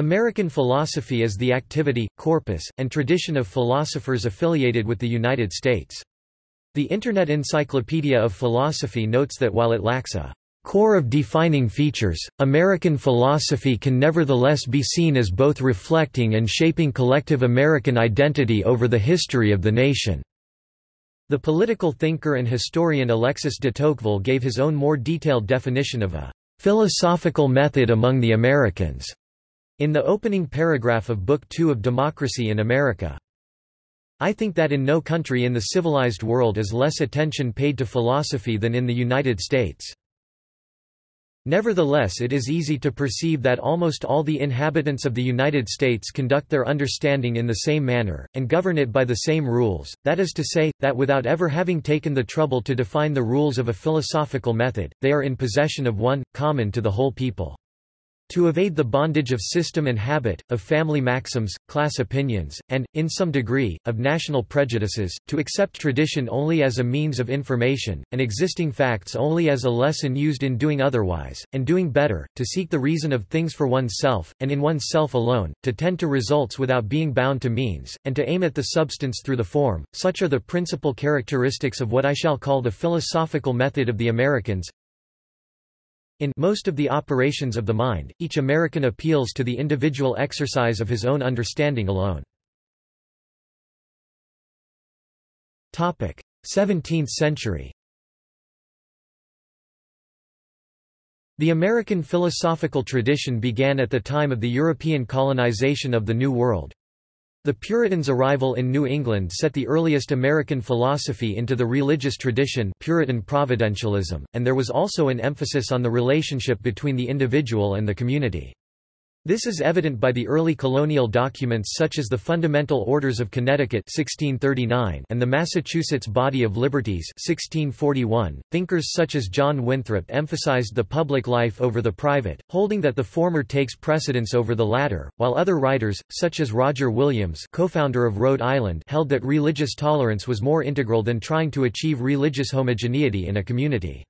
American philosophy is the activity, corpus, and tradition of philosophers affiliated with the United States. The Internet Encyclopedia of Philosophy notes that while it lacks a core of defining features, American philosophy can nevertheless be seen as both reflecting and shaping collective American identity over the history of the nation. The political thinker and historian Alexis de Tocqueville gave his own more detailed definition of a philosophical method among the Americans in the opening paragraph of Book Two of Democracy in America. I think that in no country in the civilized world is less attention paid to philosophy than in the United States. Nevertheless it is easy to perceive that almost all the inhabitants of the United States conduct their understanding in the same manner, and govern it by the same rules, that is to say, that without ever having taken the trouble to define the rules of a philosophical method, they are in possession of one, common to the whole people. To evade the bondage of system and habit, of family maxims, class opinions, and, in some degree, of national prejudices, to accept tradition only as a means of information, and existing facts only as a lesson used in doing otherwise, and doing better, to seek the reason of things for oneself, and in oneself alone, to tend to results without being bound to means, and to aim at the substance through the form, such are the principal characteristics of what I shall call the philosophical method of the Americans, in most of the operations of the mind, each American appeals to the individual exercise of his own understanding alone. 17th century The American philosophical tradition began at the time of the European colonization of the New World. The Puritans' arrival in New England set the earliest American philosophy into the religious tradition Puritan providentialism, and there was also an emphasis on the relationship between the individual and the community. This is evident by the early colonial documents such as the Fundamental Orders of Connecticut 1639 and the Massachusetts Body of Liberties 1641. Thinkers such as John Winthrop emphasized the public life over the private, holding that the former takes precedence over the latter, while other writers, such as Roger Williams co-founder of Rhode Island held that religious tolerance was more integral than trying to achieve religious homogeneity in a community.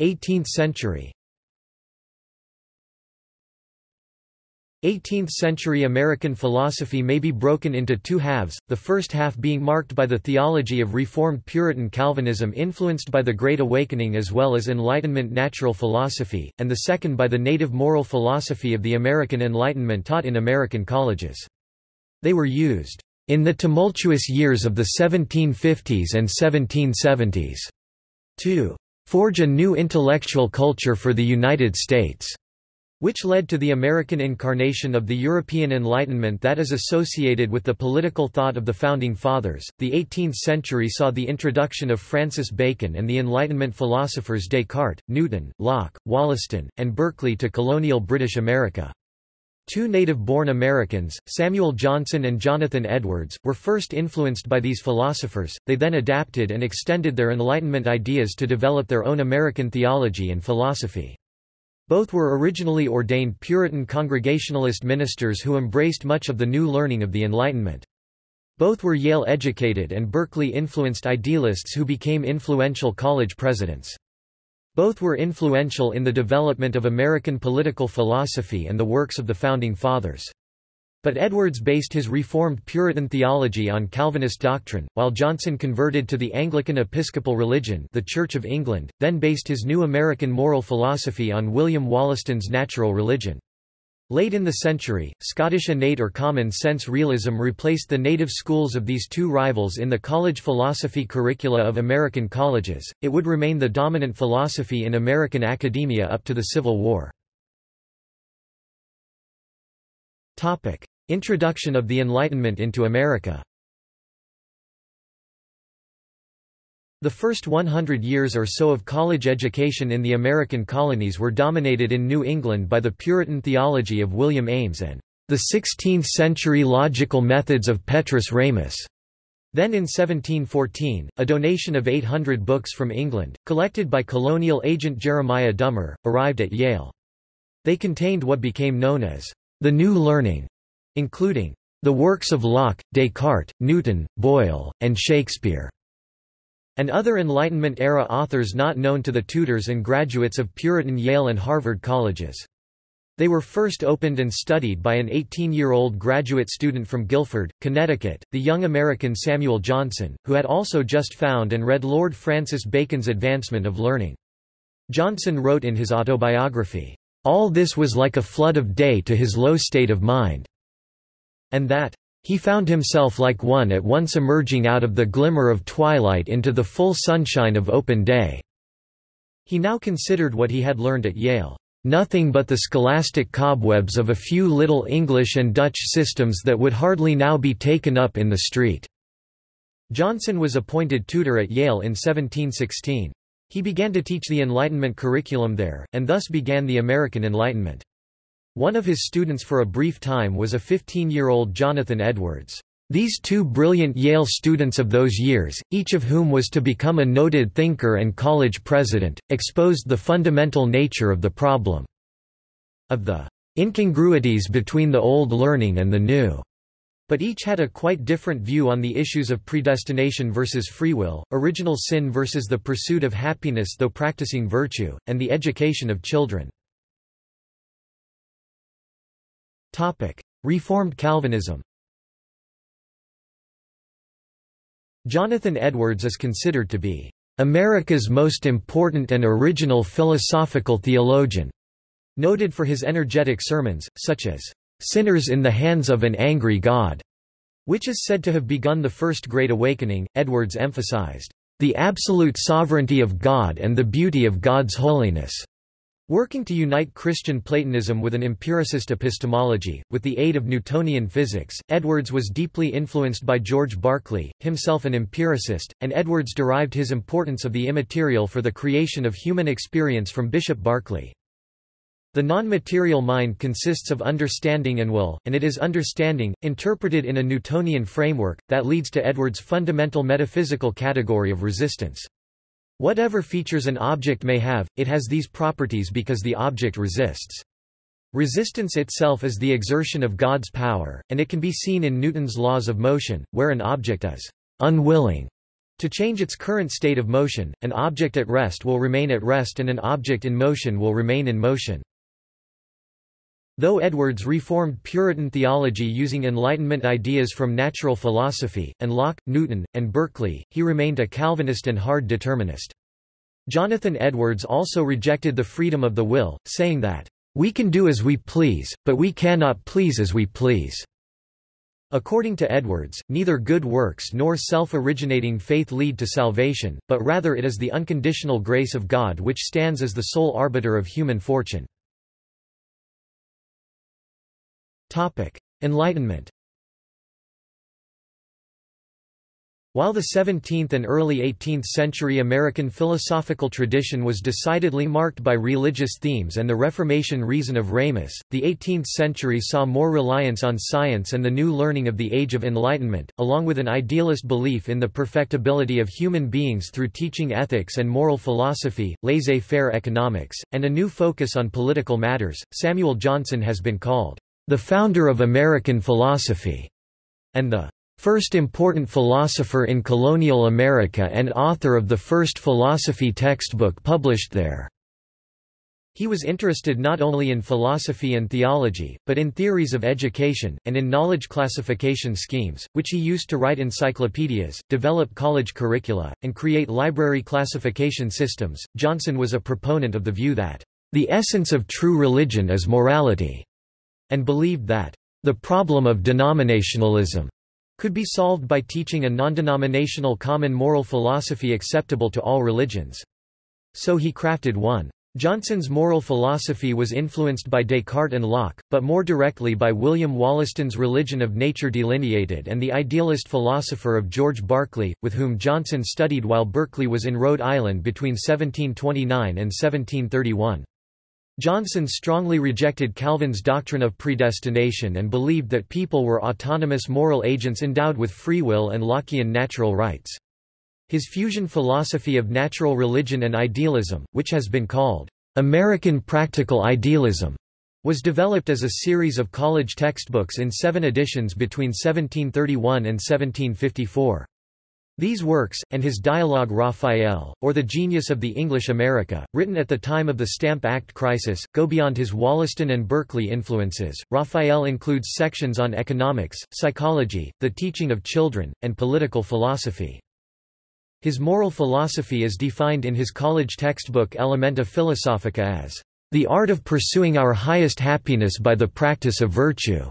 18th century 18th-century American philosophy may be broken into two halves, the first half being marked by the theology of Reformed Puritan Calvinism influenced by the Great Awakening as well as Enlightenment natural philosophy, and the second by the native moral philosophy of the American Enlightenment taught in American colleges. They were used in the tumultuous years of the 1750s and 1770s to forge a new intellectual culture for the United States, which led to the American incarnation of the European Enlightenment that is associated with the political thought of the Founding Fathers. The 18th century saw the introduction of Francis Bacon and the Enlightenment philosophers Descartes, Newton, Locke, Wollaston, and Berkeley to colonial British America. Two native-born Americans, Samuel Johnson and Jonathan Edwards, were first influenced by these philosophers, they then adapted and extended their Enlightenment ideas to develop their own American theology and philosophy. Both were originally ordained Puritan Congregationalist ministers who embraced much of the new learning of the Enlightenment. Both were Yale-educated and Berkeley-influenced idealists who became influential college presidents. Both were influential in the development of American political philosophy and the works of the Founding Fathers. But Edwards based his Reformed Puritan theology on Calvinist doctrine, while Johnson converted to the Anglican Episcopal religion the Church of England, then based his new American moral philosophy on William Wollaston's natural religion. Late in the century, Scottish innate or common sense realism replaced the native schools of these two rivals in the college philosophy curricula of American colleges. It would remain the dominant philosophy in American academia up to the Civil War. Topic: Introduction of the Enlightenment into America. The first 100 years or so of college education in the American colonies were dominated in New England by the Puritan theology of William Ames and the 16th-century logical methods of Petrus Ramus. Then in 1714, a donation of 800 books from England, collected by colonial agent Jeremiah Dummer, arrived at Yale. They contained what became known as the New Learning, including the works of Locke, Descartes, Newton, Boyle, and Shakespeare. And other Enlightenment-era authors not known to the tutors and graduates of Puritan Yale and Harvard colleges. They were first opened and studied by an 18-year-old graduate student from Guilford, Connecticut, the young American Samuel Johnson, who had also just found and read Lord Francis Bacon's Advancement of Learning. Johnson wrote in his autobiography, "...all this was like a flood of day to his low state of mind," and that, "...he found himself like one at once emerging out of the glimmer of twilight into the full sunshine of open day." He now considered what he had learned at Yale nothing but the scholastic cobwebs of a few little English and Dutch systems that would hardly now be taken up in the street." Johnson was appointed tutor at Yale in 1716. He began to teach the Enlightenment curriculum there, and thus began the American Enlightenment. One of his students for a brief time was a 15-year-old Jonathan Edwards. These two brilliant Yale students of those years, each of whom was to become a noted thinker and college president, exposed the fundamental nature of the problem of the incongruities between the old learning and the new. But each had a quite different view on the issues of predestination versus free will, original sin versus the pursuit of happiness though practicing virtue, and the education of children. Reformed Calvinism Jonathan Edwards is considered to be America's most important and original philosophical theologian, noted for his energetic sermons, such as Sinners in the Hands of an Angry God, which is said to have begun the First Great Awakening. Edwards emphasized the absolute sovereignty of God and the beauty of God's holiness. Working to unite Christian Platonism with an empiricist epistemology, with the aid of Newtonian physics, Edwards was deeply influenced by George Berkeley, himself an empiricist, and Edwards derived his importance of the immaterial for the creation of human experience from Bishop Berkeley. The non-material mind consists of understanding and will, and it is understanding, interpreted in a Newtonian framework, that leads to Edwards' fundamental metaphysical category of resistance. Whatever features an object may have, it has these properties because the object resists. Resistance itself is the exertion of God's power, and it can be seen in Newton's laws of motion, where an object is unwilling to change its current state of motion, an object at rest will remain at rest and an object in motion will remain in motion. Though Edwards reformed Puritan theology using Enlightenment ideas from natural philosophy, and Locke, Newton, and Berkeley, he remained a Calvinist and hard determinist. Jonathan Edwards also rejected the freedom of the will, saying that, "...we can do as we please, but we cannot please as we please." According to Edwards, neither good works nor self-originating faith lead to salvation, but rather it is the unconditional grace of God which stands as the sole arbiter of human fortune. Enlightenment While the 17th and early 18th century American philosophical tradition was decidedly marked by religious themes and the Reformation reason of Ramus, the 18th century saw more reliance on science and the new learning of the Age of Enlightenment, along with an idealist belief in the perfectibility of human beings through teaching ethics and moral philosophy, laissez-faire economics, and a new focus on political matters. Samuel Johnson has been called the founder of American philosophy, and the first important philosopher in colonial America and author of the first philosophy textbook published there. He was interested not only in philosophy and theology, but in theories of education, and in knowledge classification schemes, which he used to write encyclopedias, develop college curricula, and create library classification systems. Johnson was a proponent of the view that, the essence of true religion is morality and believed that the problem of denominationalism could be solved by teaching a non-denominational common moral philosophy acceptable to all religions. So he crafted one. Johnson's moral philosophy was influenced by Descartes and Locke, but more directly by William Wollaston's Religion of Nature Delineated and the idealist philosopher of George Berkeley, with whom Johnson studied while Berkeley was in Rhode Island between 1729 and 1731. Johnson strongly rejected Calvin's doctrine of predestination and believed that people were autonomous moral agents endowed with free will and Lockean natural rights. His fusion philosophy of natural religion and idealism, which has been called American practical idealism, was developed as a series of college textbooks in seven editions between 1731 and 1754. These works, and his dialogue Raphael, or The Genius of the English America, written at the time of the Stamp Act crisis, go beyond his Wollaston and Berkeley influences. Raphael includes sections on economics, psychology, the teaching of children, and political philosophy. His moral philosophy is defined in his college textbook Elementa Philosophica as the art of pursuing our highest happiness by the practice of virtue.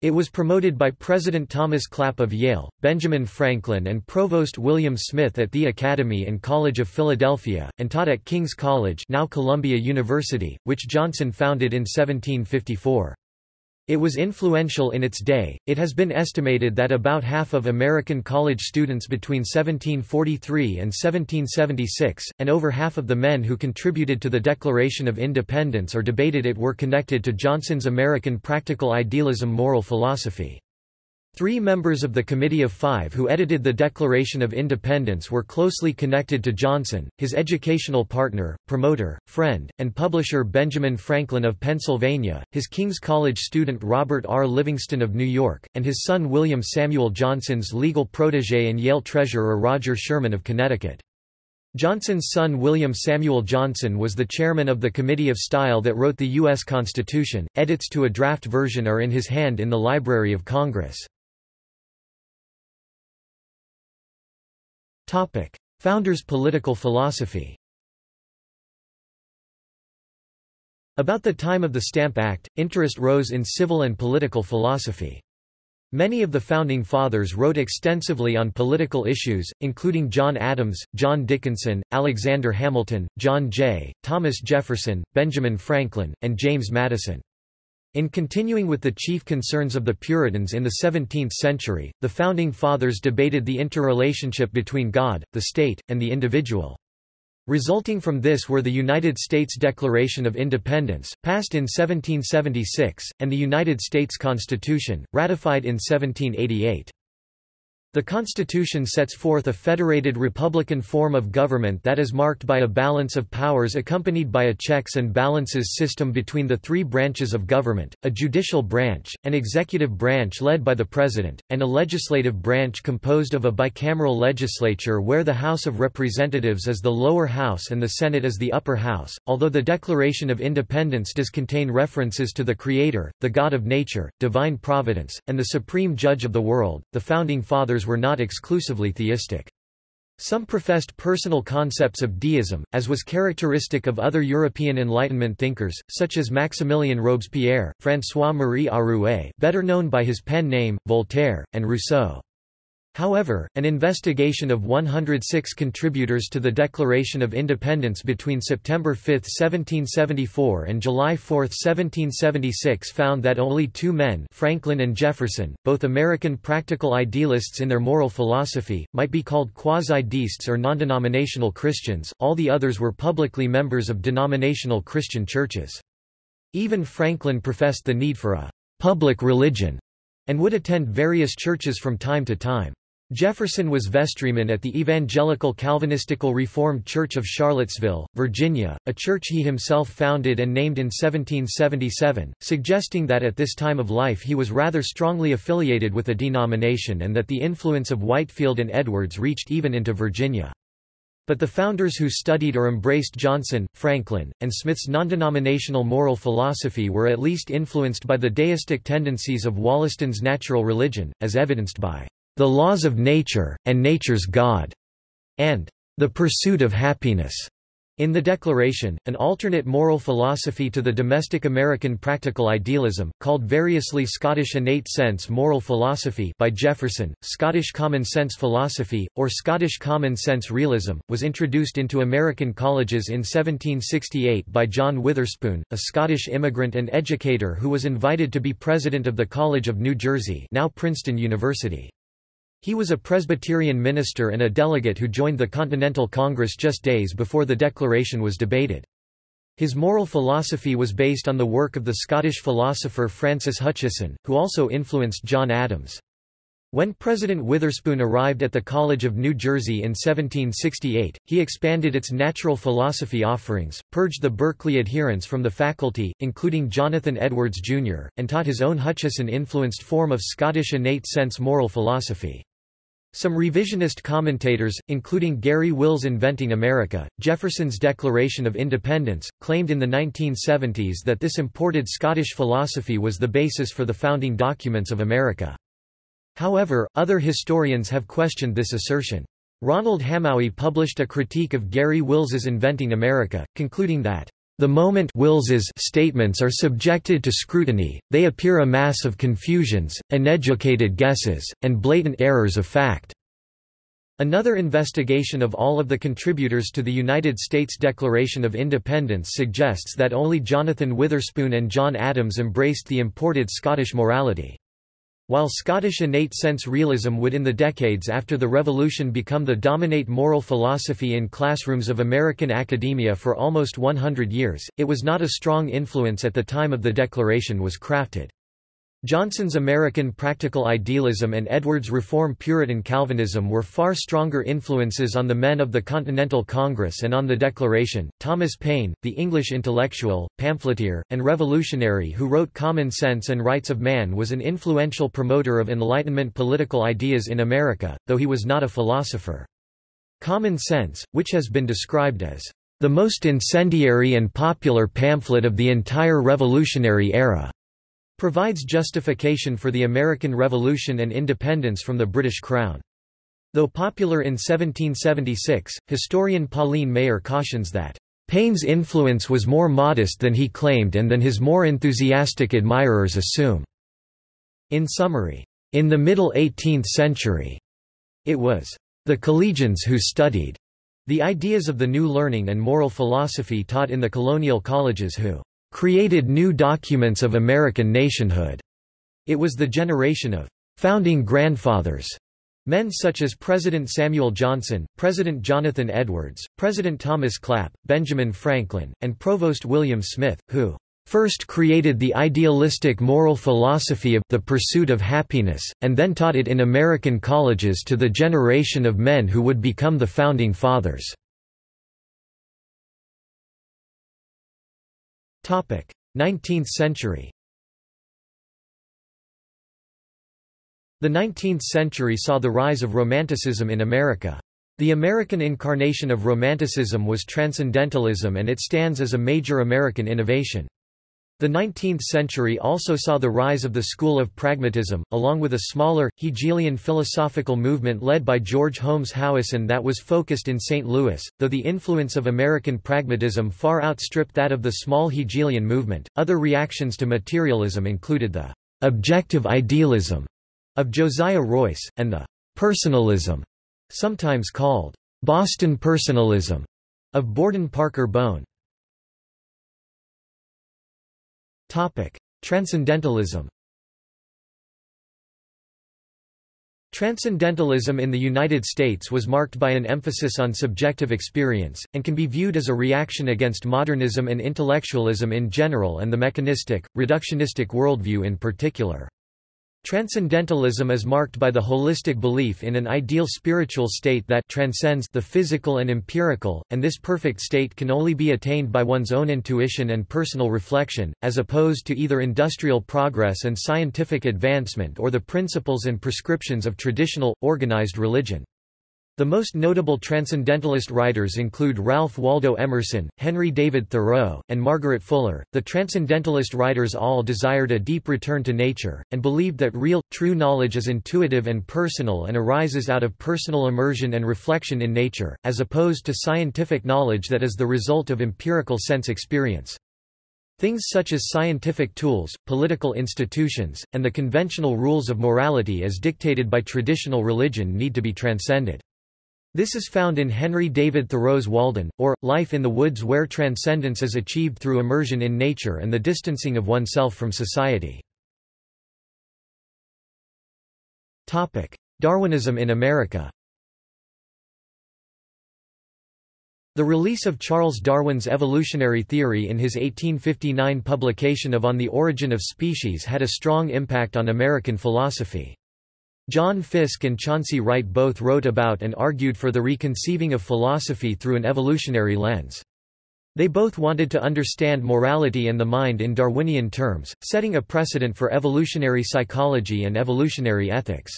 It was promoted by President Thomas Clap of Yale, Benjamin Franklin and Provost William Smith at the Academy and College of Philadelphia, and taught at King's College now Columbia University, which Johnson founded in 1754. It was influential in its day. It has been estimated that about half of American college students between 1743 and 1776, and over half of the men who contributed to the Declaration of Independence or debated it were connected to Johnson's American practical idealism moral philosophy. Three members of the Committee of Five who edited the Declaration of Independence were closely connected to Johnson, his educational partner, promoter, friend, and publisher Benjamin Franklin of Pennsylvania, his King's College student Robert R. Livingston of New York, and his son William Samuel Johnson's legal protege and Yale treasurer Roger Sherman of Connecticut. Johnson's son William Samuel Johnson was the chairman of the Committee of Style that wrote the U.S. Constitution. Edits to a draft version are in his hand in the Library of Congress. Topic: Founders' political philosophy. About the time of the Stamp Act, interest rose in civil and political philosophy. Many of the Founding Fathers wrote extensively on political issues, including John Adams, John Dickinson, Alexander Hamilton, John Jay, Thomas Jefferson, Benjamin Franklin, and James Madison. In continuing with the chief concerns of the Puritans in the 17th century, the Founding Fathers debated the interrelationship between God, the state, and the individual. Resulting from this were the United States Declaration of Independence, passed in 1776, and the United States Constitution, ratified in 1788. The Constitution sets forth a federated republican form of government that is marked by a balance of powers accompanied by a checks and balances system between the three branches of government, a judicial branch, an executive branch led by the President, and a legislative branch composed of a bicameral legislature where the House of Representatives is the lower house and the Senate is the upper house. Although the Declaration of Independence does contain references to the Creator, the God of nature, divine providence, and the supreme judge of the world, the Founding Fathers were not exclusively theistic. Some professed personal concepts of deism, as was characteristic of other European Enlightenment thinkers, such as Maximilien Robespierre, François-Marie Arouet better known by his pen name, Voltaire, and Rousseau. However, an investigation of 106 contributors to the Declaration of Independence between September 5, 1774 and July 4, 1776 found that only two men Franklin and Jefferson, both American practical idealists in their moral philosophy, might be called quasi-deists or non-denominational Christians, all the others were publicly members of denominational Christian churches. Even Franklin professed the need for a public religion and would attend various churches from time to time. Jefferson was vestryman at the Evangelical Calvinistical Reformed Church of Charlottesville, Virginia, a church he himself founded and named in 1777, suggesting that at this time of life he was rather strongly affiliated with a denomination and that the influence of Whitefield and Edwards reached even into Virginia. But the founders who studied or embraced Johnson, Franklin, and Smith's non-denominational moral philosophy were at least influenced by the deistic tendencies of Wollaston's natural religion, as evidenced by the Laws of Nature, and Nature's God, and the Pursuit of Happiness. In the Declaration, an alternate moral philosophy to the domestic American practical idealism, called variously Scottish innate sense moral philosophy by Jefferson, Scottish common sense philosophy, or Scottish common sense realism, was introduced into American colleges in 1768 by John Witherspoon, a Scottish immigrant and educator who was invited to be president of the College of New Jersey now Princeton University. He was a Presbyterian minister and a delegate who joined the Continental Congress just days before the Declaration was debated. His moral philosophy was based on the work of the Scottish philosopher Francis Hutcheson, who also influenced John Adams. When President Witherspoon arrived at the College of New Jersey in 1768, he expanded its natural philosophy offerings, purged the Berkeley adherents from the faculty, including Jonathan Edwards, Jr., and taught his own Hutcheson-influenced form of Scottish innate sense moral philosophy. Some revisionist commentators, including Garry Wills' Inventing America, Jefferson's Declaration of Independence, claimed in the 1970s that this imported Scottish philosophy was the basis for the founding documents of America. However, other historians have questioned this assertion. Ronald Hamowy published a critique of Garry Wills's Inventing America, concluding that the moment Wills's statements are subjected to scrutiny, they appear a mass of confusions, uneducated guesses, and blatant errors of fact. Another investigation of all of the contributors to the United States Declaration of Independence suggests that only Jonathan Witherspoon and John Adams embraced the imported Scottish morality. While Scottish innate sense realism would in the decades after the Revolution become the dominate moral philosophy in classrooms of American academia for almost 100 years, it was not a strong influence at the time of the Declaration was crafted. Johnson's American practical idealism and Edwards' Reform Puritan Calvinism were far stronger influences on the men of the Continental Congress and on the Declaration. Thomas Paine, the English intellectual, pamphleteer, and revolutionary who wrote Common Sense and Rights of Man, was an influential promoter of Enlightenment political ideas in America, though he was not a philosopher. Common Sense, which has been described as the most incendiary and popular pamphlet of the entire revolutionary era provides justification for the American Revolution and independence from the British Crown. Though popular in 1776, historian Pauline Maier cautions that, "...Paine's influence was more modest than he claimed and than his more enthusiastic admirers assume." In summary, in the middle 18th century, it was the collegians who studied the ideas of the new learning and moral philosophy taught in the colonial colleges who created new documents of American nationhood. It was the generation of founding grandfathers, men such as President Samuel Johnson, President Jonathan Edwards, President Thomas Clap, Benjamin Franklin, and Provost William Smith, who first created the idealistic moral philosophy of the pursuit of happiness, and then taught it in American colleges to the generation of men who would become the Founding Fathers. 19th century The 19th century saw the rise of Romanticism in America. The American incarnation of Romanticism was Transcendentalism and it stands as a major American innovation. The 19th century also saw the rise of the school of pragmatism, along with a smaller, Hegelian philosophical movement led by George Holmes Howison that was focused in St. Louis. Though the influence of American pragmatism far outstripped that of the small Hegelian movement, other reactions to materialism included the objective idealism of Josiah Royce, and the personalism, sometimes called Boston personalism, of Borden Parker Bowne. Topic: Transcendentalism. Transcendentalism in the United States was marked by an emphasis on subjective experience, and can be viewed as a reaction against modernism and intellectualism in general and the mechanistic, reductionistic worldview in particular. Transcendentalism is marked by the holistic belief in an ideal spiritual state that transcends the physical and empirical, and this perfect state can only be attained by one's own intuition and personal reflection, as opposed to either industrial progress and scientific advancement or the principles and prescriptions of traditional, organized religion. The most notable Transcendentalist writers include Ralph Waldo Emerson, Henry David Thoreau, and Margaret Fuller. The Transcendentalist writers all desired a deep return to nature, and believed that real, true knowledge is intuitive and personal and arises out of personal immersion and reflection in nature, as opposed to scientific knowledge that is the result of empirical sense experience. Things such as scientific tools, political institutions, and the conventional rules of morality as dictated by traditional religion need to be transcended. This is found in Henry David Thoreau's Walden, or, Life in the Woods where transcendence is achieved through immersion in nature and the distancing of oneself from society. Darwinism in America The release of Charles Darwin's evolutionary theory in his 1859 publication of On the Origin of Species had a strong impact on American philosophy. John Fiske and Chauncey Wright both wrote about and argued for the reconceiving of philosophy through an evolutionary lens. They both wanted to understand morality and the mind in Darwinian terms, setting a precedent for evolutionary psychology and evolutionary ethics.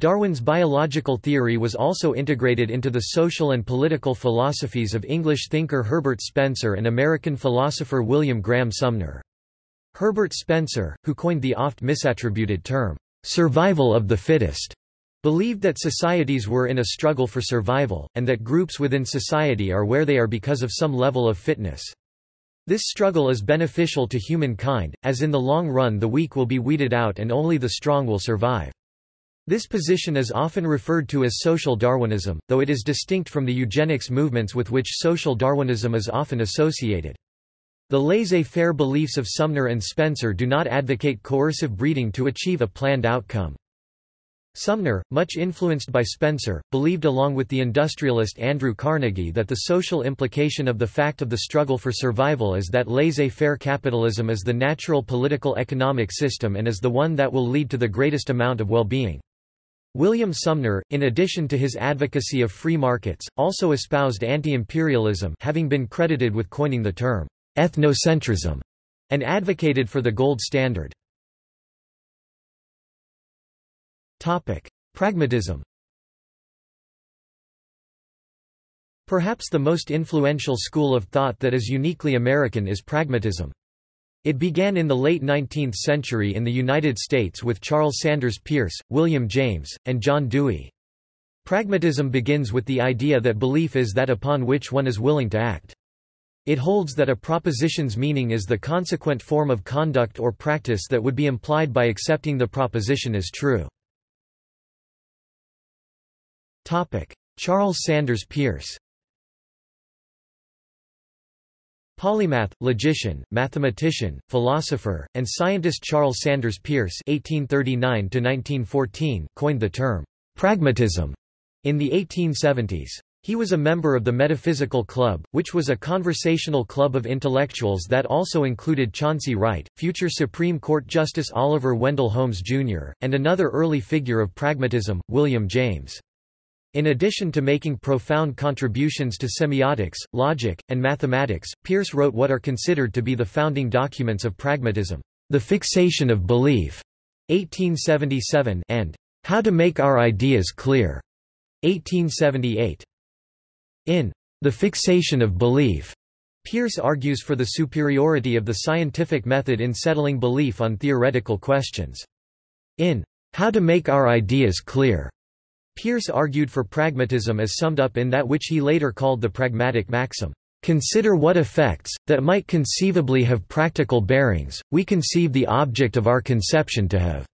Darwin's biological theory was also integrated into the social and political philosophies of English thinker Herbert Spencer and American philosopher William Graham Sumner. Herbert Spencer, who coined the oft misattributed term, survival of the fittest, believed that societies were in a struggle for survival, and that groups within society are where they are because of some level of fitness. This struggle is beneficial to humankind, as in the long run the weak will be weeded out and only the strong will survive. This position is often referred to as social Darwinism, though it is distinct from the eugenics movements with which social Darwinism is often associated. The laissez-faire beliefs of Sumner and Spencer do not advocate coercive breeding to achieve a planned outcome. Sumner, much influenced by Spencer, believed along with the industrialist Andrew Carnegie that the social implication of the fact of the struggle for survival is that laissez-faire capitalism is the natural political economic system and is the one that will lead to the greatest amount of well-being. William Sumner, in addition to his advocacy of free markets, also espoused anti-imperialism having been credited with coining the term ethnocentrism, and advocated for the gold standard. Pragmatism Perhaps the most influential school of thought that is uniquely American is pragmatism. It began in the late 19th century in the United States with Charles Sanders Peirce, William James, and John Dewey. Pragmatism begins with the idea that belief is that upon which one is willing to act. It holds that a proposition's meaning is the consequent form of conduct or practice that would be implied by accepting the proposition as true. Charles Sanders Peirce Polymath, logician, mathematician, philosopher, and scientist Charles Sanders Peirce (1839–1914) coined the term pragmatism in the 1870s. He was a member of the Metaphysical Club, which was a conversational club of intellectuals that also included Chauncey Wright, future Supreme Court Justice Oliver Wendell Holmes, Jr., and another early figure of pragmatism, William James. In addition to making profound contributions to semiotics, logic, and mathematics, Peirce wrote what are considered to be the founding documents of pragmatism, The Fixation of Belief, 1877, and How to Make Our Ideas Clear, 1878. In The Fixation of Belief, Peirce argues for the superiority of the scientific method in settling belief on theoretical questions. In How to Make Our Ideas Clear, Peirce argued for pragmatism as summed up in that which he later called the pragmatic maxim. Consider what effects, that might conceivably have practical bearings, we conceive the object of our conception to have.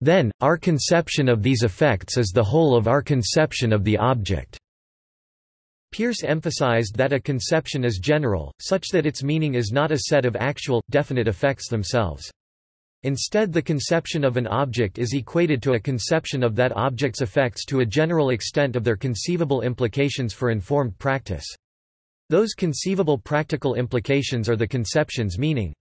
Then, our conception of these effects is the whole of our conception of the object. Peirce emphasized that a conception is general, such that its meaning is not a set of actual, definite effects themselves. Instead the conception of an object is equated to a conception of that object's effects to a general extent of their conceivable implications for informed practice. Those conceivable practical implications are the conception's meaning.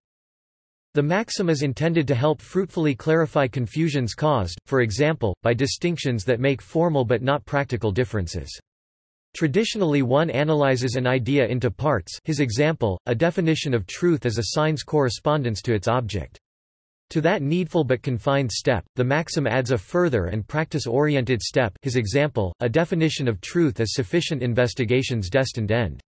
The maxim is intended to help fruitfully clarify confusions caused, for example, by distinctions that make formal but not practical differences. Traditionally one analyzes an idea into parts his example, a definition of truth as assigns correspondence to its object. To that needful but confined step, the maxim adds a further and practice-oriented step his example, a definition of truth as sufficient investigation's destined end.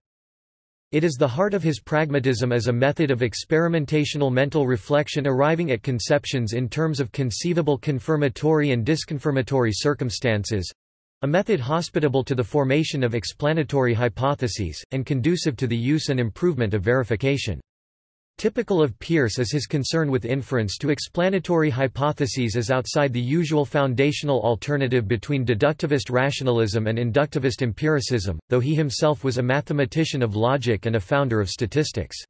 It is the heart of his pragmatism as a method of experimentational mental reflection arriving at conceptions in terms of conceivable confirmatory and disconfirmatory circumstances, a method hospitable to the formation of explanatory hypotheses, and conducive to the use and improvement of verification. Typical of Peirce is his concern with inference to explanatory hypotheses as outside the usual foundational alternative between deductivist rationalism and inductivist empiricism, though he himself was a mathematician of logic and a founder of statistics.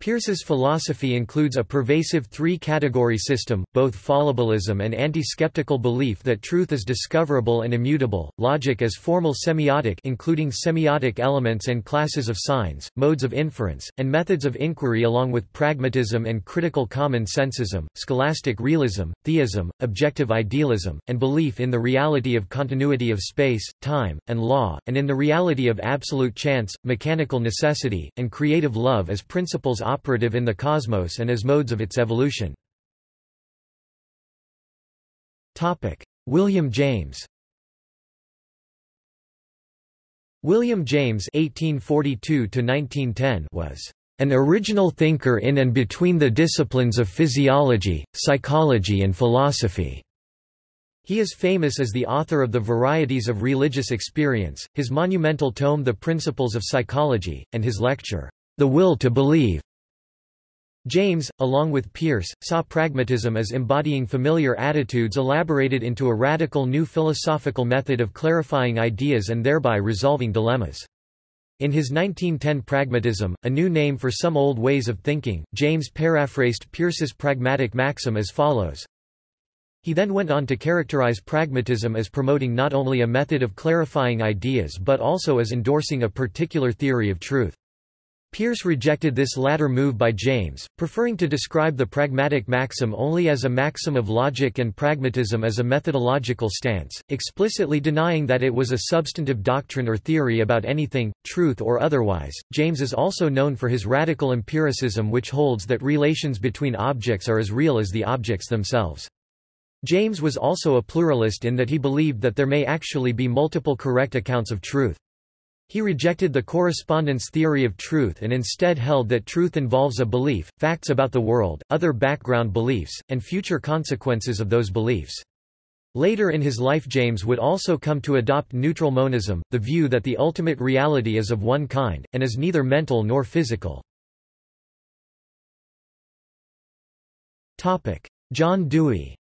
Peirce's philosophy includes a pervasive three-category system, both fallibilism and anti-skeptical belief that truth is discoverable and immutable, logic as formal semiotic including semiotic elements and classes of signs, modes of inference, and methods of inquiry along with pragmatism and critical common sensism, scholastic realism, theism, objective idealism, and belief in the reality of continuity of space, time, and law, and in the reality of absolute chance, mechanical necessity, and creative love as principles operative in the cosmos and as modes of its evolution. William James William James (1842–1910) was an original thinker in and between the disciplines of physiology, psychology and philosophy. He is famous as the author of The Varieties of Religious Experience, his monumental tome The Principles of Psychology, and his lecture, The Will to Believe. James, along with Peirce, saw pragmatism as embodying familiar attitudes elaborated into a radical new philosophical method of clarifying ideas and thereby resolving dilemmas. In his 1910 Pragmatism, a new name for some old ways of thinking, James paraphrased Peirce's pragmatic maxim as follows. He then went on to characterize pragmatism as promoting not only a method of clarifying ideas but also as endorsing a particular theory of truth. Peirce rejected this latter move by James, preferring to describe the pragmatic maxim only as a maxim of logic and pragmatism as a methodological stance, explicitly denying that it was a substantive doctrine or theory about anything, truth or otherwise. James is also known for his radical empiricism, which holds that relations between objects are as real as the objects themselves. James was also a pluralist in that he believed that there may actually be multiple correct accounts of truth. He rejected the correspondence theory of truth and instead held that truth involves a belief, facts about the world, other background beliefs, and future consequences of those beliefs. Later in his life James would also come to adopt neutral monism, the view that the ultimate reality is of one kind, and is neither mental nor physical. John Dewey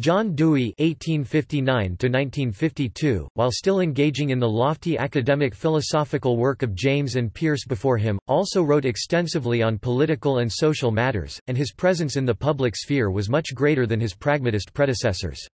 John Dewey (1859–1952), while still engaging in the lofty academic philosophical work of James and Peirce before him, also wrote extensively on political and social matters, and his presence in the public sphere was much greater than his pragmatist predecessors.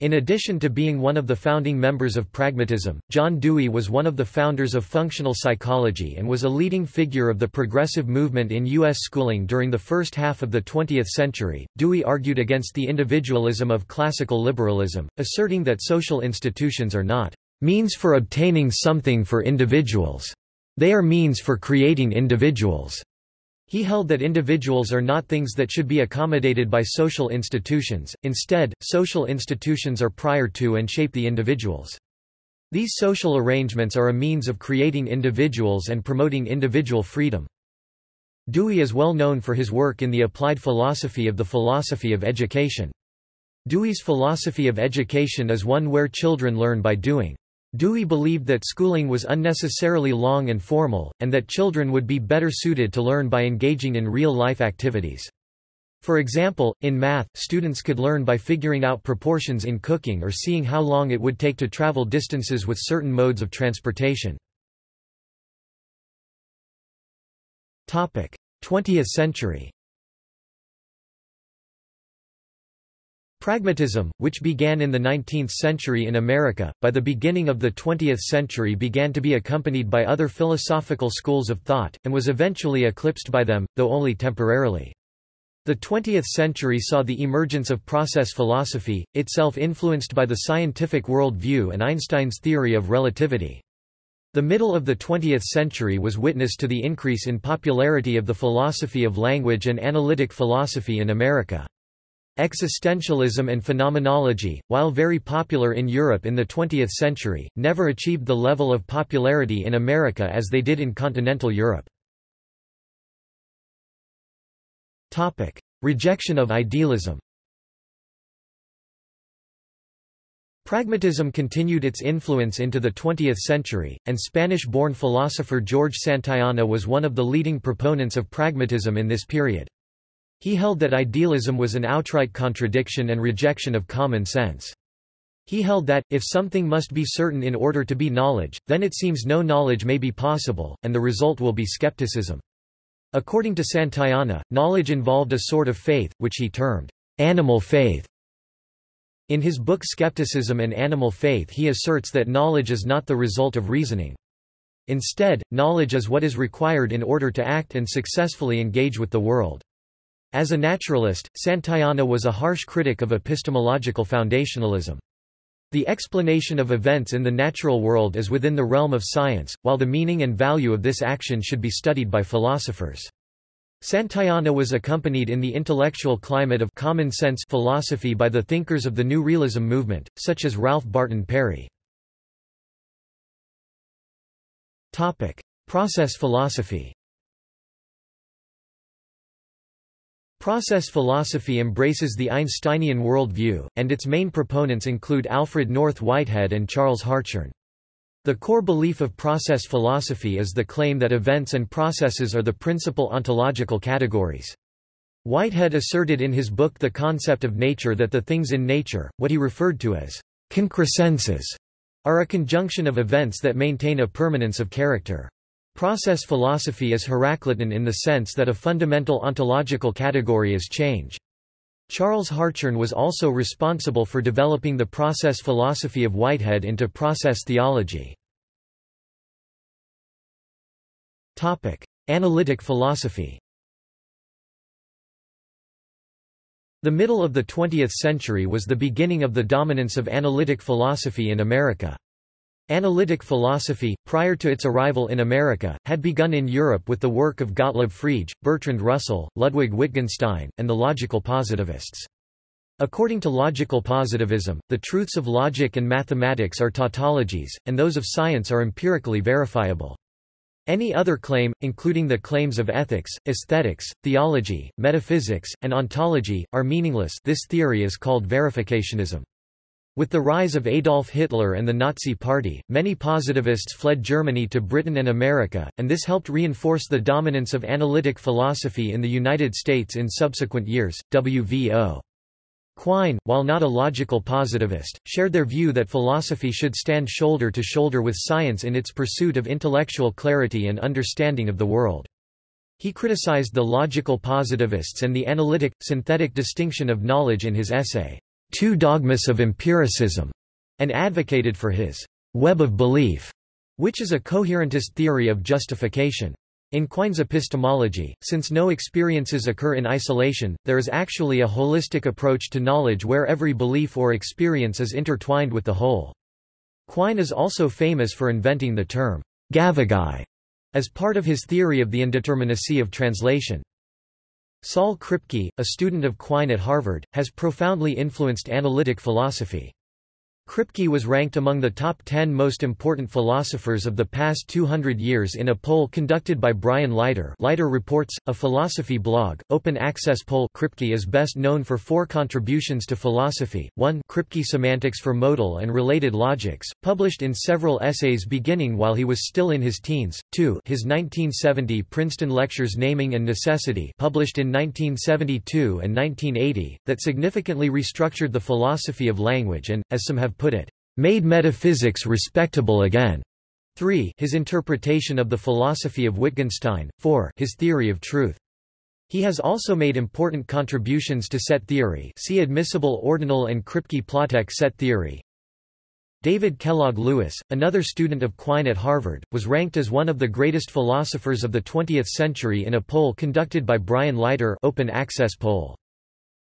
In addition to being one of the founding members of pragmatism, John Dewey was one of the founders of functional psychology and was a leading figure of the progressive movement in U.S. schooling during the first half of the 20th century. Dewey argued against the individualism of classical liberalism, asserting that social institutions are not means for obtaining something for individuals. They are means for creating individuals. He held that individuals are not things that should be accommodated by social institutions, instead, social institutions are prior to and shape the individuals. These social arrangements are a means of creating individuals and promoting individual freedom. Dewey is well known for his work in the applied philosophy of the philosophy of education. Dewey's philosophy of education is one where children learn by doing. Dewey believed that schooling was unnecessarily long and formal, and that children would be better suited to learn by engaging in real-life activities. For example, in math, students could learn by figuring out proportions in cooking or seeing how long it would take to travel distances with certain modes of transportation. 20th century Pragmatism, which began in the 19th century in America, by the beginning of the 20th century began to be accompanied by other philosophical schools of thought, and was eventually eclipsed by them, though only temporarily. The 20th century saw the emergence of process philosophy, itself influenced by the scientific world view and Einstein's theory of relativity. The middle of the 20th century was witness to the increase in popularity of the philosophy of language and analytic philosophy in America. Existentialism and phenomenology, while very popular in Europe in the 20th century, never achieved the level of popularity in America as they did in continental Europe. Topic: Rejection of idealism Pragmatism continued its influence into the 20th century, and Spanish-born philosopher George Santayana was one of the leading proponents of pragmatism in this period. He held that idealism was an outright contradiction and rejection of common sense. He held that, if something must be certain in order to be knowledge, then it seems no knowledge may be possible, and the result will be skepticism. According to Santayana, knowledge involved a sort of faith, which he termed animal faith. In his book Skepticism and Animal Faith he asserts that knowledge is not the result of reasoning. Instead, knowledge is what is required in order to act and successfully engage with the world. As a naturalist, Santayana was a harsh critic of epistemological foundationalism. The explanation of events in the natural world is within the realm of science, while the meaning and value of this action should be studied by philosophers. Santayana was accompanied in the intellectual climate of common sense philosophy by the thinkers of the New Realism movement, such as Ralph Barton Perry. Process philosophy Process philosophy embraces the Einsteinian worldview, and its main proponents include Alfred North Whitehead and Charles Hartshorne. The core belief of process philosophy is the claim that events and processes are the principal ontological categories. Whitehead asserted in his book The Concept of Nature that the things in nature, what he referred to as concrescences, are a conjunction of events that maintain a permanence of character. Process philosophy is Heraclitan in the sense that a fundamental ontological category is change. Charles Hartshorne was also responsible for developing the process philosophy of Whitehead into process theology. Analytic philosophy The middle of the 20th century was the beginning of the dominance of analytic philosophy in America. Analytic philosophy, prior to its arrival in America, had begun in Europe with the work of Gottlob Frege, Bertrand Russell, Ludwig Wittgenstein, and the logical positivists. According to logical positivism, the truths of logic and mathematics are tautologies, and those of science are empirically verifiable. Any other claim, including the claims of ethics, aesthetics, theology, metaphysics, and ontology, are meaningless this theory is called verificationism. With the rise of Adolf Hitler and the Nazi Party, many positivists fled Germany to Britain and America, and this helped reinforce the dominance of analytic philosophy in the United States in subsequent years. W.V.O. Quine, while not a logical positivist, shared their view that philosophy should stand shoulder to shoulder with science in its pursuit of intellectual clarity and understanding of the world. He criticized the logical positivists and the analytic, synthetic distinction of knowledge in his essay, Two Dogmas of Empiricism, and advocated for his web of belief, which is a coherentist theory of justification. In Quine's epistemology, since no experiences occur in isolation, there is actually a holistic approach to knowledge where every belief or experience is intertwined with the whole. Quine is also famous for inventing the term Gavagai as part of his theory of the indeterminacy of translation. Saul Kripke, a student of Quine at Harvard, has profoundly influenced analytic philosophy. Kripke was ranked among the top 10 most important philosophers of the past 200 years in a poll conducted by Brian Leiter. Leiter Reports, a philosophy blog, open access poll Kripke is best known for four contributions to philosophy, 1 Kripke Semantics for Modal and Related Logics, published in several essays beginning while he was still in his teens, 2 his 1970 Princeton Lectures Naming and Necessity published in 1972 and 1980, that significantly restructured the philosophy of language and, as some have put it, made metaphysics respectable again. 3 his interpretation of the philosophy of Wittgenstein, 4 his theory of truth. He has also made important contributions to set theory see admissible ordinal and Kripke-Plotek set theory. David Kellogg Lewis, another student of Quine at Harvard, was ranked as one of the greatest philosophers of the 20th century in a poll conducted by Brian Leiter open access poll.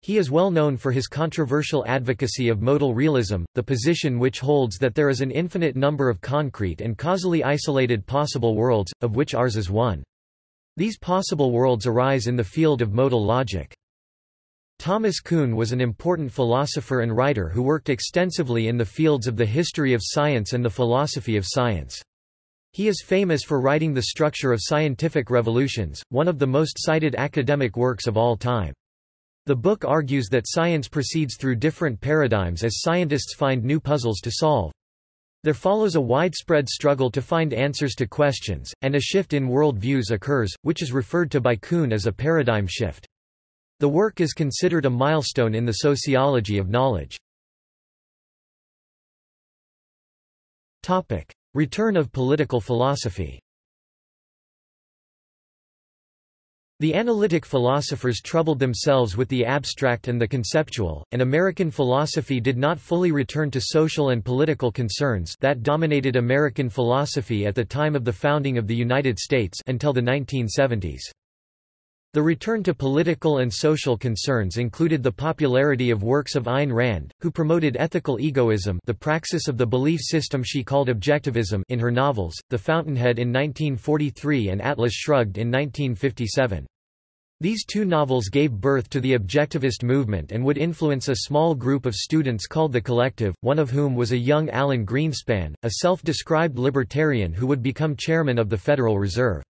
He is well known for his controversial advocacy of modal realism, the position which holds that there is an infinite number of concrete and causally isolated possible worlds, of which ours is one. These possible worlds arise in the field of modal logic. Thomas Kuhn was an important philosopher and writer who worked extensively in the fields of the history of science and the philosophy of science. He is famous for writing The Structure of Scientific Revolutions, one of the most cited academic works of all time. The book argues that science proceeds through different paradigms as scientists find new puzzles to solve. There follows a widespread struggle to find answers to questions, and a shift in world views occurs, which is referred to by Kuhn as a paradigm shift. The work is considered a milestone in the sociology of knowledge. Return of political philosophy The analytic philosophers troubled themselves with the abstract and the conceptual, and American philosophy did not fully return to social and political concerns that dominated American philosophy at the time of the founding of the United States until the 1970s. The return to political and social concerns included the popularity of works of Ayn Rand, who promoted ethical egoism the praxis of the belief system she called objectivism in her novels, The Fountainhead in 1943 and Atlas Shrugged in 1957. These two novels gave birth to the objectivist movement and would influence a small group of students called the Collective, one of whom was a young Alan Greenspan, a self-described libertarian who would become chairman of the Federal Reserve.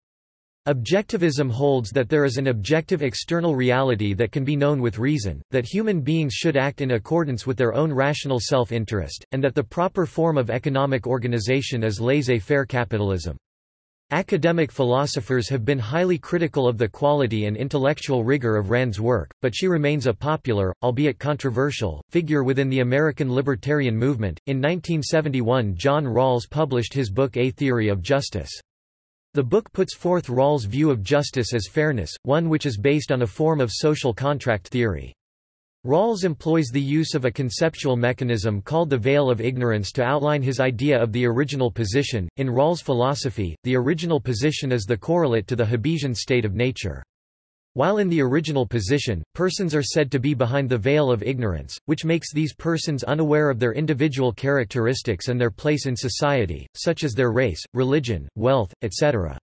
Objectivism holds that there is an objective external reality that can be known with reason, that human beings should act in accordance with their own rational self-interest, and that the proper form of economic organization is laissez-faire capitalism. Academic philosophers have been highly critical of the quality and intellectual rigor of Rand's work, but she remains a popular, albeit controversial, figure within the American libertarian movement. In 1971, John Rawls published his book A Theory of Justice. The book puts forth Rawls' view of justice as fairness, one which is based on a form of social contract theory. Rawls employs the use of a conceptual mechanism called the veil of ignorance to outline his idea of the original position. In Rawls' philosophy, the original position is the correlate to the Hobbesian state of nature. While in the original position, persons are said to be behind the veil of ignorance, which makes these persons unaware of their individual characteristics and their place in society, such as their race, religion, wealth, etc.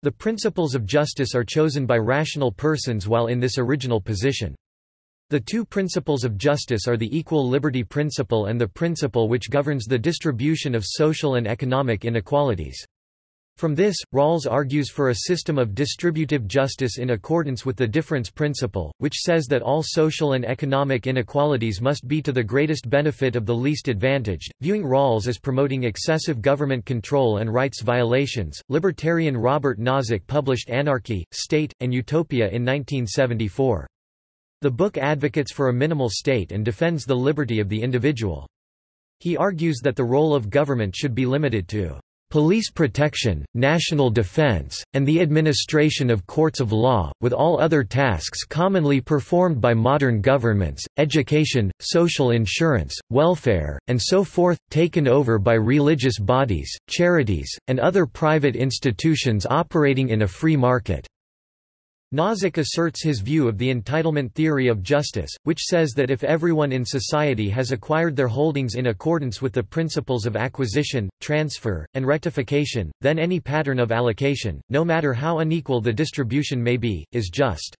The principles of justice are chosen by rational persons while in this original position. The two principles of justice are the equal liberty principle and the principle which governs the distribution of social and economic inequalities. From this, Rawls argues for a system of distributive justice in accordance with the difference principle, which says that all social and economic inequalities must be to the greatest benefit of the least advantaged. Viewing Rawls as promoting excessive government control and rights violations, libertarian Robert Nozick published Anarchy, State, and Utopia in 1974. The book advocates for a minimal state and defends the liberty of the individual. He argues that the role of government should be limited to police protection, national defense, and the administration of courts of law, with all other tasks commonly performed by modern governments, education, social insurance, welfare, and so forth, taken over by religious bodies, charities, and other private institutions operating in a free market. Nozick asserts his view of the entitlement theory of justice, which says that if everyone in society has acquired their holdings in accordance with the principles of acquisition, transfer, and rectification, then any pattern of allocation, no matter how unequal the distribution may be, is just.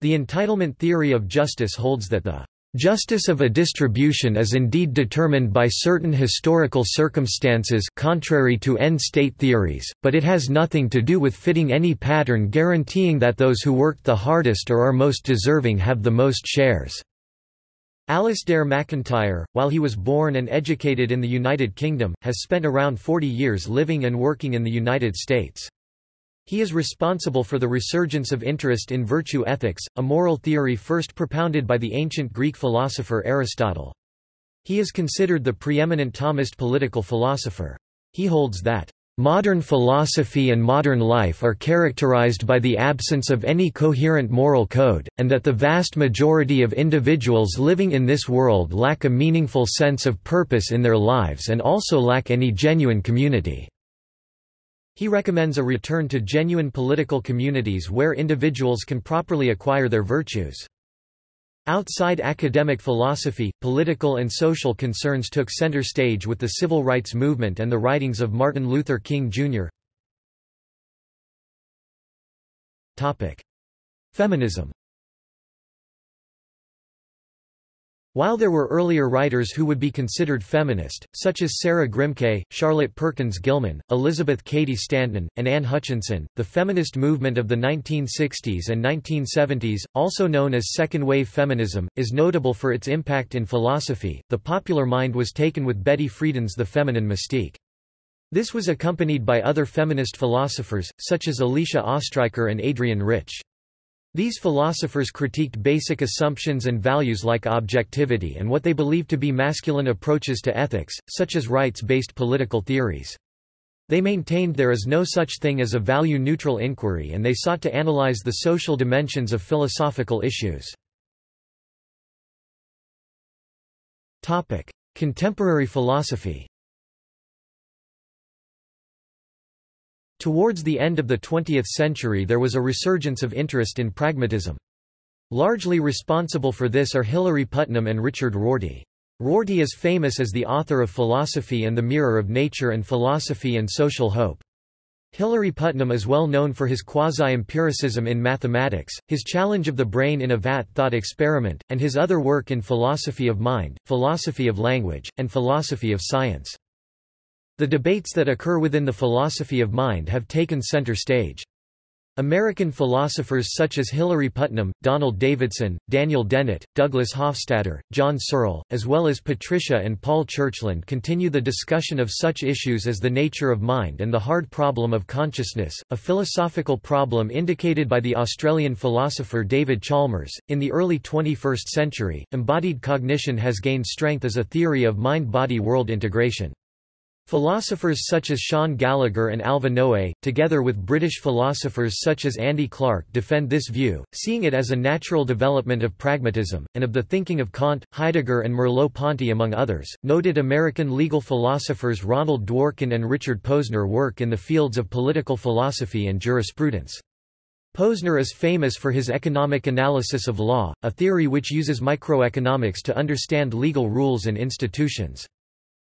The entitlement theory of justice holds that the Justice of a distribution is indeed determined by certain historical circumstances contrary to end-state theories, but it has nothing to do with fitting any pattern guaranteeing that those who worked the hardest or are most deserving have the most shares. Alasdair MacIntyre, while he was born and educated in the United Kingdom, has spent around 40 years living and working in the United States. He is responsible for the resurgence of interest in virtue ethics, a moral theory first propounded by the ancient Greek philosopher Aristotle. He is considered the preeminent Thomist political philosopher. He holds that Modern philosophy and modern life are characterized by the absence of any coherent moral code, and that the vast majority of individuals living in this world lack a meaningful sense of purpose in their lives and also lack any genuine community. He recommends a return to genuine political communities where individuals can properly acquire their virtues. Outside academic philosophy, political and social concerns took center stage with the civil rights movement and the writings of Martin Luther King, Jr. Feminism While there were earlier writers who would be considered feminist, such as Sarah Grimke, Charlotte Perkins Gilman, Elizabeth Cady Stanton, and Anne Hutchinson, the feminist movement of the 1960s and 1970s, also known as second-wave feminism, is notable for its impact in philosophy. The popular mind was taken with Betty Friedan's The Feminine Mystique. This was accompanied by other feminist philosophers, such as Alicia Ostriker and Adrienne Rich. These philosophers critiqued basic assumptions and values like objectivity and what they believed to be masculine approaches to ethics, such as rights-based political theories. They maintained there is no such thing as a value-neutral inquiry and they sought to analyze the social dimensions of philosophical issues. Contemporary philosophy Towards the end of the 20th century there was a resurgence of interest in pragmatism. Largely responsible for this are Hilary Putnam and Richard Rorty. Rorty is famous as the author of Philosophy and the Mirror of Nature and Philosophy and Social Hope. Hilary Putnam is well known for his quasi-empiricism in mathematics, his challenge of the brain in a vat thought experiment, and his other work in philosophy of mind, philosophy of language, and philosophy of science. The debates that occur within the philosophy of mind have taken center stage. American philosophers such as Hilary Putnam, Donald Davidson, Daniel Dennett, Douglas Hofstadter, John Searle, as well as Patricia and Paul Churchland continue the discussion of such issues as the nature of mind and the hard problem of consciousness, a philosophical problem indicated by the Australian philosopher David Chalmers. In the early 21st century, embodied cognition has gained strength as a theory of mind-body world integration. Philosophers such as Shaun Gallagher and Alva Noe, together with British philosophers such as Andy Clark defend this view, seeing it as a natural development of pragmatism, and of the thinking of Kant, Heidegger and Merleau-Ponty among others. Noted American legal philosophers Ronald Dworkin and Richard Posner work in the fields of political philosophy and jurisprudence. Posner is famous for his economic analysis of law, a theory which uses microeconomics to understand legal rules and institutions.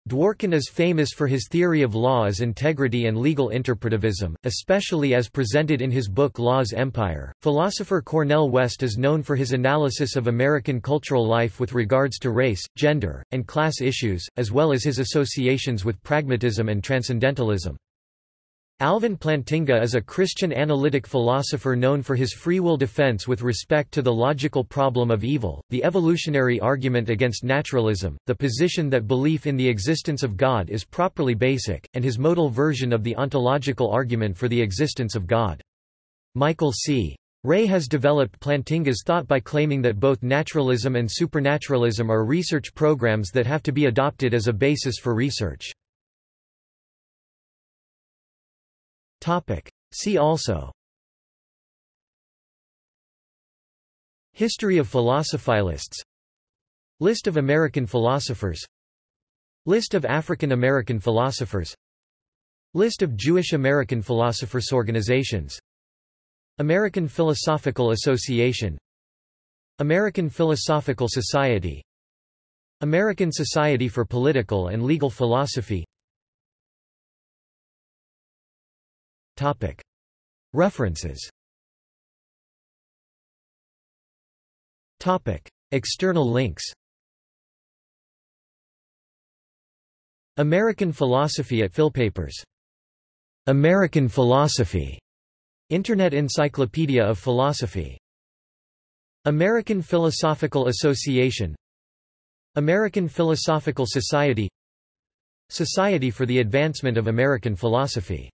Dworkin is famous for his theory of law as integrity and legal interpretivism, especially as presented in his book Law's Empire. Philosopher Cornel West is known for his analysis of American cultural life with regards to race, gender, and class issues, as well as his associations with pragmatism and transcendentalism. Alvin Plantinga is a Christian analytic philosopher known for his free will defense with respect to the logical problem of evil, the evolutionary argument against naturalism, the position that belief in the existence of God is properly basic, and his modal version of the ontological argument for the existence of God. Michael C. Rea has developed Plantinga's thought by claiming that both naturalism and supernaturalism are research programs that have to be adopted as a basis for research. See also. History of philosophylists List of American philosophers. List of African American philosophers. List of Jewish American philosophers organizations. American Philosophical Association. American Philosophical Society. American Society for Political and Legal Philosophy References. External links. American Philosophy at Philpapers. American Philosophy. Internet Encyclopedia of Philosophy. American Philosophical Association. American Philosophical Society. Society for the Advancement of American Philosophy